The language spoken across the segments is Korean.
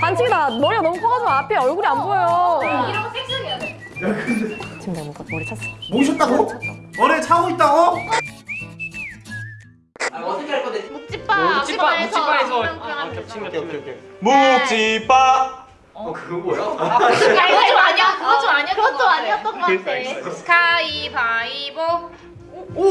반칙이다. 머리가 너무 커가지고 앞에 얼굴이 안 보여. 이런 거 섹시하게 해야 돼. 지금 내가 뭔가 머리 찼어. 모셨다고? 머리에 차고 있다고? 아, 어떻게 할 건데? 아, 겹친 오케이 오케이 오케이 묵찌빠 어, 그거 뭐야? 그거 좀 아니야. 그거 좀 아니야. 그것 좀 아니었던 것 같아. 알겠어. 가위바위보. 오!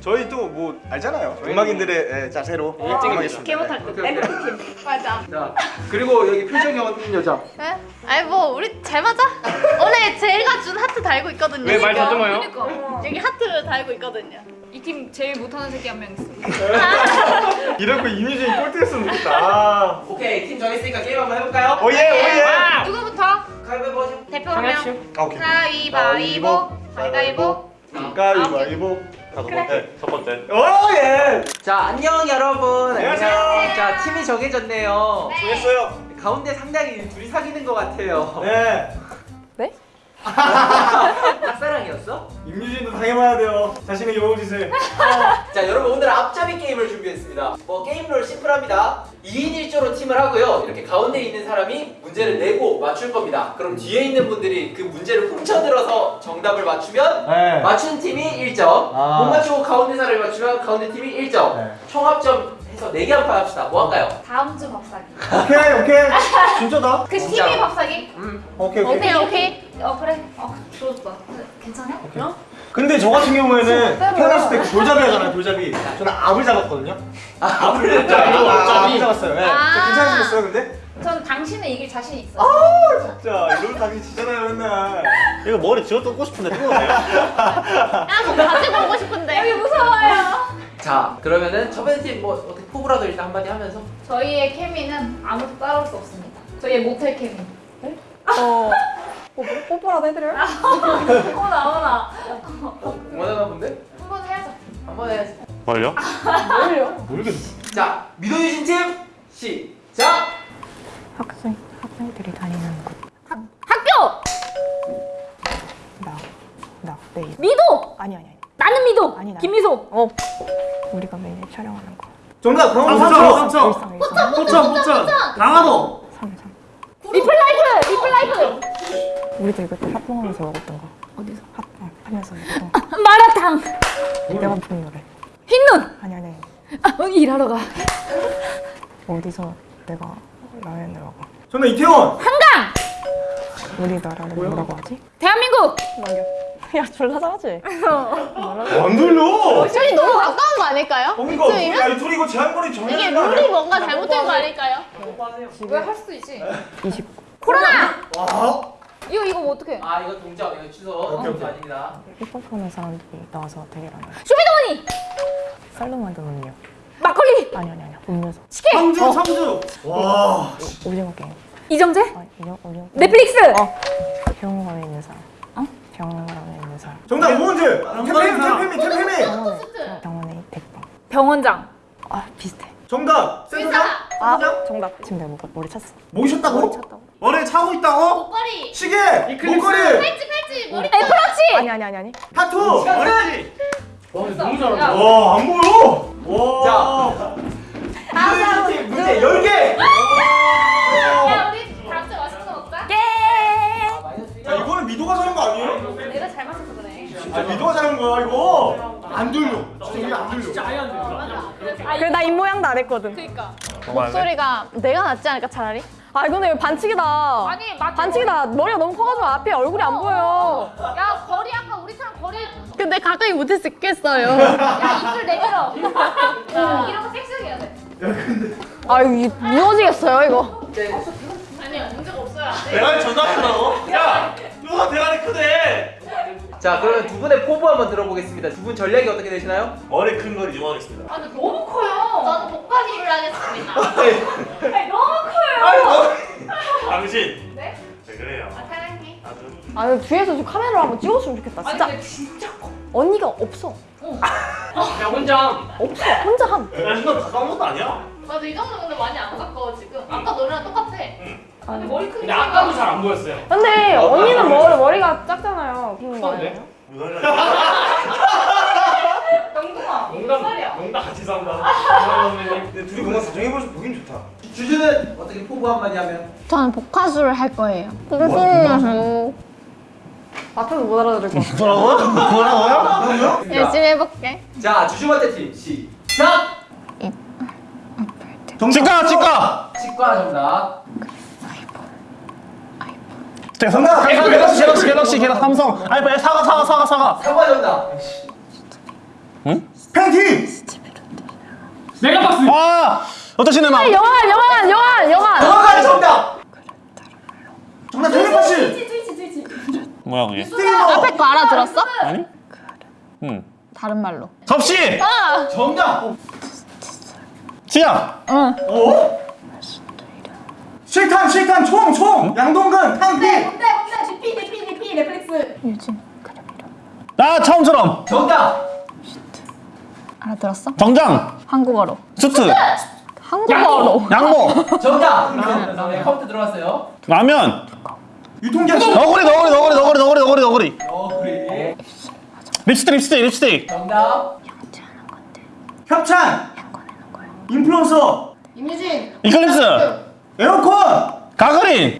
저희 또 뭐 알잖아요 음악인들의 예, 자세로 임하겠습니다 개못할 거. 오케이, 오케이. 맞아. 자, 그리고 여기 표정이 없는 여자. 네? 아니 뭐 우리 잘 맞아? 원래 제가 준 하트 달고 있거든요. 왜말 더듬어요? 여기 하트 달고 있거든요. 이 팀 제일 못하는 새끼 한 명 있어. 이럴 거 이미진이 꼴등했으면 좋겠다 아. 오케이, 팀 정했으니까 게임 한번 해볼까요? oh yeah oh yeah 누구부터? 가위바위보 하죠. 대표 한 명. 아, 오케이 가위바위보. 가위바위보. 가위바위보 다섯 번째, 첫 번째. 오 예 자, 안녕 여러분. 안녕하세요. 자, 팀이 정해졌네요. 수고했어요 가운데 상당히 둘이 사귀는 것 같아요. 네 네? 짝사랑이었어? 임유진도 당해봐야 돼요 자신의 여우짓을 자 여러분 오늘 앞잡이 게임을 준비했습니다 뭐 게임룰 심플합니다 2인 1조로 팀을 하고요 이렇게 가운데 있는 사람이 문제를 내고 맞출 겁니다 그럼 뒤에 있는 분들이 그 문제를 훔쳐들어서 정답을 맞추면 네 맞춘 팀이 1점 아. 못 맞추고 가운데 사람이 맞추면 가운데 팀이 1점 네. 총합점 해서 4개 한판 합시다 뭐 할까요? 다음 주 밥사기. 오케이 오케이 진짜다 그 진짜. 팀이 밥사기? 음. 오케이 오케이 오케이 오케이. 어 그래. 어 좋았다. 괜찮아? 어? 근데 저 같은 경우에는 태어났을 때그 돌잡이 하잖아요 돌잡이 저는 압을 잡았거든요 아 앞을 아, 돌잡이? 압을 잡았어요 네. 아. 괜찮으셨어요 근데? 전 당신을 이길 자신 있어. 진짜 이러면 당신 지잖아요 맨날 이거 머리 지워 뜯고 싶은데 뜯어도 돼요? 나좀 가지고 오고 싶은데. 여기 무서워요. 자 그러면은 첫 번째 팀뭐 어떻게 포부라도 일단 한마디 하면서 저희의 케미는 아무도 따라올 수 없습니다. 저희의 모텔 케미. 어. 뽀뽀, 뽀뽀라도 해드려요? 어머나 어머나. 원하나 본데? 한 번 해야죠. 한 번 해야지 뭘요? 모르겠어 자 미도유진 팀 시작! 학생, 학생들이 다니는 곳. 학교! 나, 나, 내일. 미도! 아니, 아니, 아니. 나는 미도! 아니, 나. 김미소! 어. 우리가 매일 촬영하는 거. 정답 강원 삼천, 삼천 삼천. 일상. 포천, 포천. 강화도. 삼, 삼. 리플라이프! 리플라이프! 우리도 이거 때 합동하면서 먹었던 거. 어디서? 합, 어, 하면서 먹었던 거. 마라탕! 내가 부른 노래. 흰눈! 아니, 아니. 아, 일하러 가. 어디서 내가 라면을 먹어. 정답 이태원 한강! 우리나라를 뭐라고 하지? 대한민국! 남겨. 야, 졸라 잘하지? 안 들려 저희 너무 가까운 거 아닐까요? 뭔가? 야, 이 둘이 이거 제한거리 정해야 이게 룰이 아니야? 뭔가 잘못된 거 아닐까요? 왜 할 수도 있지? 20. 코로나! 와 이거 이거 뭐 어떡해? 아 이거 동점 이거 취소 오케이, 오케이. 아닙니다 힙합하는 사람들이 나와서 대결 하는 거. 쇼미더머니! 쌀로 만든 음료. 막걸리! 아니, 아니, 아니. 음료수. 치킨! 청주, 청주. 와 오징어 게임. 이정재? 아, 오징어, 오징어. 게임. 넷플릭스! 어. 병원에 있는 사람. 어? 병원에 있는 사람. 정답 오은재 아, 템페미. 템페미 템페미 병원에, 대빵. 병원장! 아, 비슷해. 정답 센터장 아, 정답. 지금 내가 머리 찼어. 모셨다고? 머리 찼다고? 머리에 차고 있다고? 목걸이. 시계 이클립스. 목걸이 팔찌 팔찌 머리. 애플워치! 아니, 아니, 아니, 아니. 타투 머리띠. 와, 너무 잘한다. 와안 보여 와 미도유진 팀 문제 10개! 야, 우리 다음 주에 맛있는 거 먹자. 아, 마이너스 야 이거는 미도가 잘한 거 아니에요? 내가 잘 맞춰서 그래. 아 미도가 잘한 거야 이거 안 들려 진짜 이게 안 들려 진짜 아예 안 들려. 그래, 나 입모양도 안 했거든. 그니까. 목소리가 내가 낫지 않을까 차라리? 아, 이거 반칙이다. 아니, 맞 반칙이다. 머리가 너무 커가지고 앞에 얼굴이 안 보여. 야, 거리 아까 우리처럼 거리. 근데 가까이 못 했겠어요. 야, 입술 내밀어. 야, 이런 거 섹시하게 해야 돼. 아, 이거 무너지겠어요, 이거. 아니야, 문제가 없어야 돼. 대가리 존나 크다고? 야, 누가 대가리 크대? 자 그러면 두 분의 포부 한번 들어보겠습니다 두 분 전략이 어떻게 되시나요? 머리 큰 걸 이용하겠습니다. 아, 근데 너무 커요. 저는 목걸이를 하겠습니다. 아니, 너무 커요. 당신. 네? 왜 그래요? 아, 사랑해. 아, 근데 뒤에서 좀 카메라로 한번 찍어줬으면 좋겠다. 아니, 진짜. 근데 진짜 커. 언니가 없어. 야, 혼자. 없어. 혼자 함. 야, 이거 가까운 것도 아니야. 맞아 이 정도 근데 많이 안 가까워 지금. 아까 너네랑 똑같아. 근데 머리 크기 근데 아까도 잘 안 보였어요. 근데 언니는 머리, 머리가 작잖아요. 그런 거? 아니에요? 영동아. 농담, 살이야. 농담 같이 근데 둘이 뭔가 사정해봐서 보긴 좋다. 주주는 어떻게 포부 한마디 하면? 저는 복화술을 할 거예요. 앞에서 못 알아들을 것 같아. 뭐라고요? 뭐라고요? 열심히 해볼게. 자 주주한테 팀 시작. 치과 치과. 치과 정답. 정답. 갤럭시 갤럭시 갤럭시 갤럭시 삼성. 아이폰 사과 사과 사과 사과. 사과 정답. 팬티! 아 어떤 시네마? 영화, 영화, 영화, 영화. 정확하게 정답. 정답 텔레파시! 트위치 트위치 트위치. 뭐야 그게? 앞에 거 알아들었어? 아니? 응. 다른 말로. 접시. 정답. 치약. 실탄, 실탄, 총, 총! 양동근, 탕비! 뭔데 뭔데 DP DP DP 넷플릭스. 나 처음처럼. 정답. 알아들었어? 정장. 한국어로. 수트. 한국어로. 양모. 정답. 네, 카운트 들어갔어요. 라면. 유통기한 너구리 너구리 너구리 너구리 너구리 너구리 너구리. 어 그래. 립스틱 립스틱 립스틱. 정답. 협찬! 인플루언서! 임유진. 이클립스. 에어컨! 가그린.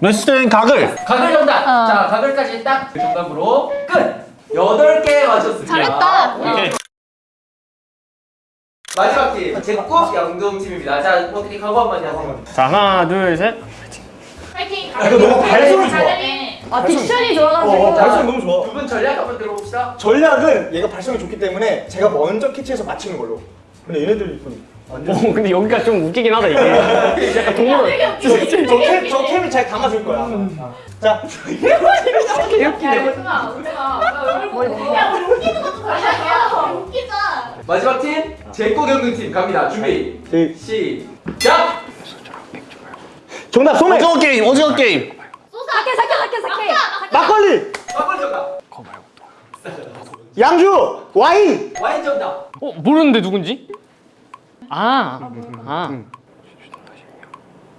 메시된 가글. 가글 정답. 어. 자 가글까지 딱 정답으로 끝. 여덟 개 맞췄습니다. 잘했다. 오케이. 마지막 팀 제국 양동 팀입니다. 자 어떻게 각오 한마디 하세요. 자 하나 둘 셋. 파이팅. 아, 이거 너무 발성이 좋아. 아, 딕션이 어, 좋아가지고. 어, 발성이 너무 좋아. 두 분 전략 한번 들어봅시다. 전략은 얘가 발성이 좋기 때문에 제가 먼저 캐치해서 맞히는 걸로. 근데 얘네들 좀 어, 근데 여기가 좀 웃기긴 하다 이게. 약간 동물. 저, 저, 캠, 저 캠이 잘 담아줄 거야. 자, 개웃기네. 오지마. 얼굴 보고. 야 우리 웃기는 것도 전략이야. 웃기자. 마지막 팀 제국 양동 팀 갑니다. 준비 제- 시작. 정답 소맥! 오징어 게임 오징어 게임. 사케 사케 사케 사케. 막걸리! 막걸 정답. 양주! 와인! 와인 정답. 어 모르는데 누군지? 아. 아.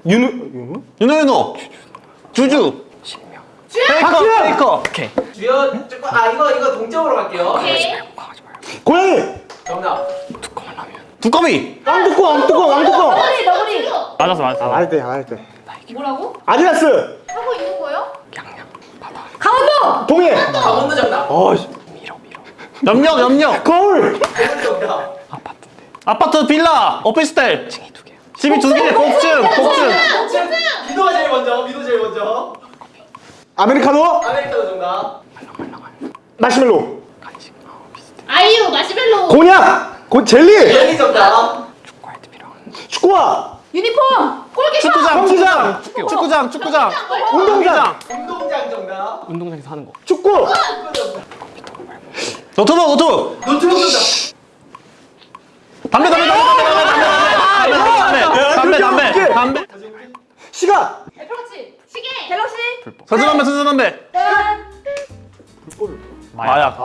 윤우, 윤우? 윤호윤호. 주주. 페이커 박주현! 페이커. 오케이. 주연 조금 아 이거 이거 동점으로 갈게요. 오케이. 고양이! 정답. 두꺼비. 왕뚜껑, 왕뚜껑, 왕뚜껑! 너구리 너구리. 맞았어 맞았어. 안할 때, 안할 때. 뭐라고? 아디다스! 하고 있는 거요? 동해! 강원도 정답. 어, 씨. 염력 염력. 거울! 정답. 아파트 빌라 오피스텔. 집이 두 개. 복층 복층. 미도가 제일 먼저. 미도 제일 먼저. 아메리카노! 아메리카노 정답. 마시멜로! 아이유 마시멜로. 곤약! 고, 젤리! 젤리 정답. 축구화! 유니폼. 골키퍼. 축구장! 축구장 축구장 축구장. 운동장! 운동장 정답. 운동장에서 하는 거. 축구! 축구 정답. 노트북 노트북. 노트북 정답. 담배 담배 담배 담배 담배 담배 담배 담배 담배. 시각! 애플워치. 시계. 갤럭시. 선수 담배 선수 담배. 마약.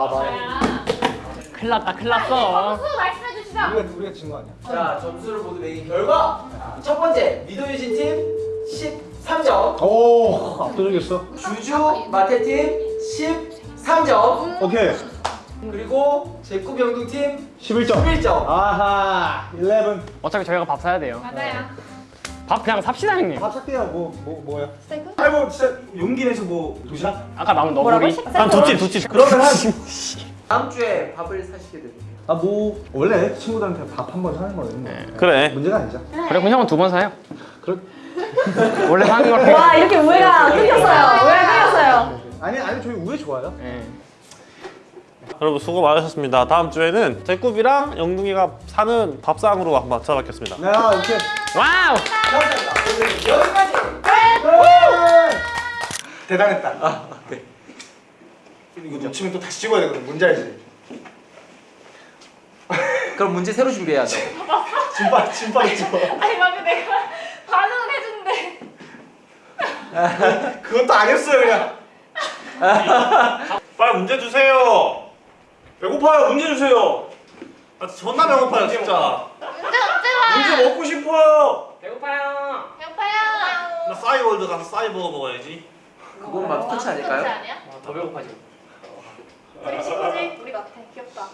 큰일 났다 큰일 났어. 수 말씀해 주시죠. 우리가, 우리가 진 거 아니야? 자 점수를 모두 매긴 결과 첫 번째 미도 유진 팀 13점. 오, 압도적이었어. 주주 마태 팀 13점. 오케이. 그리고 제꾸 병동 팀 11점. 11점. 아하, 11. 어차피 저희가 밥 사야 돼요. 맞아요. 밥 그냥 삽시다 형님. 밥 살게요. 뭐, 뭐, 뭐야? 스테이크? 아니, 뭐, 진짜 용기 내서 뭐, 도시락? 아까 남은 너구리. 난 두찜 두찜. 그러면 한. 다음 주에 밥을 사시게 됩니다. 아, 뭐, 원래 친구들한테 밥 한 번 사는 거는 그래. 문제가 아니죠. 그래 그럼 형은 두 번 사요. 그렇 원래 사는 걸. 와, 이렇게 우애가 끊겼어요. 우애가 끊겼어요. 아니, 아니, 저희 우애 좋아요. 예. 여러분 수고 많으셨습니다. 다음 주에는 제굽이랑 영둥이가 사는 밥상으로 한번 찾아뵙겠습니다. 네, 아, 오케이. wow. 여기까지. 대단했다. 아, 오케이. 이거 놓치면 또 다시 찍어야 되거든. 뭔지 알지? 그럼 문제 새로 준비해야 돼. 진빨, 진빨 찍어. 아니 방금 내가 반응을 해주는데. 그것도 아니었어요, 그냥. 빨리 문제 주세요. 배고파요. 문제 주세요. 아, 존나 배고파요 진짜. 문제 언제 문제 먹고 싶어요. 배고파요. 배고파요. 나 싸이월드 가서 싸이버거 먹어야지. 그건 마스터치 아닐까요? 아니야? 더 배고파지. 우리 친구지? 우리 같아. 귀엽다.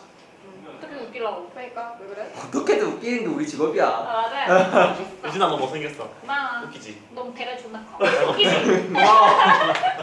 어떻게 웃기려고? 그러니까 왜 그래? 어떻게든 웃기는 게 우리 직업이야. 아 맞아. 유진아 너 못생겼어 고마워. 웃기지? 너무 대가 존나 커. 웃기지? 고마워